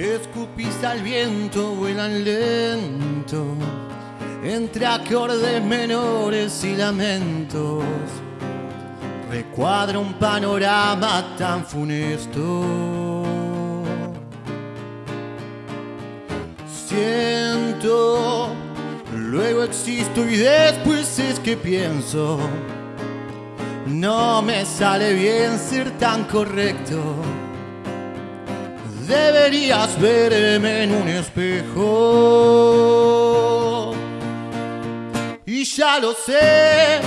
que escupís al viento vuelan lento entre acordes menores y lamentos. Recuadra un panorama tan funesto. Siento, luego existo y después es que pienso. No me sale bien ser tan correcto. Deberías verme en un espejo. Y ya lo sé,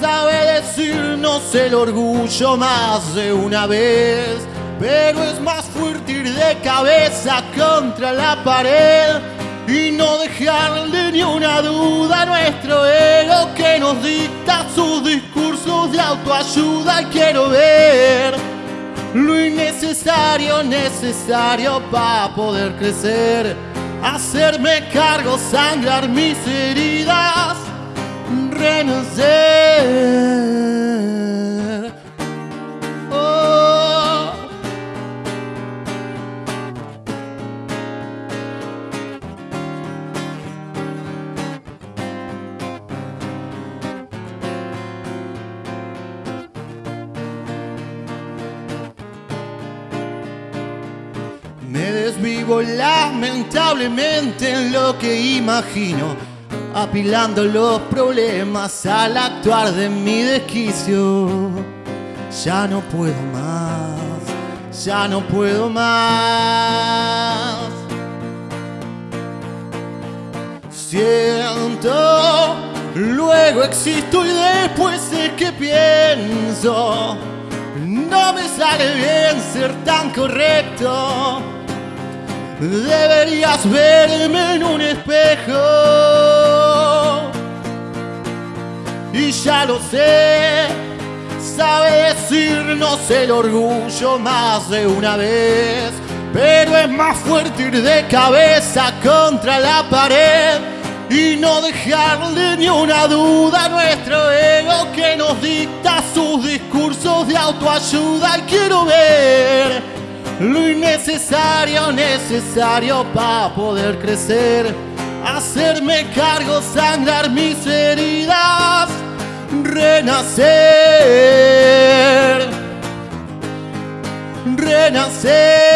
sabe decirnos el orgullo más de una vez. Pero es más fuerte ir de cabeza contra la pared y no dejarle ni una duda a nuestro ego que nos dicta sus discursos de autoayuda. Quiero ver lo innecesario, necesario para poder crecer, hacerme cargo, sangrar mis heridas, renacer. Me desvivo lamentablemente en lo que imagino, apilando los problemas al actuar de mi desquicio. Ya no puedo más, ya no puedo más. Siento, luego existo y después es que pienso. No me sale bien ser tan correcto. Deberías verme en un espejo. Y ya lo sé, sabe decirnos el orgullo más de una vez. Pero es más fuerte ir de cabeza contra la pared y no dejarle ni una duda a nuestro ego que nos dicta sus discursos de autoayuda. Y quiero ver lo innecesario, necesario para poder crecer, hacerme cargo, sangrar mis heridas, renacer, renacer.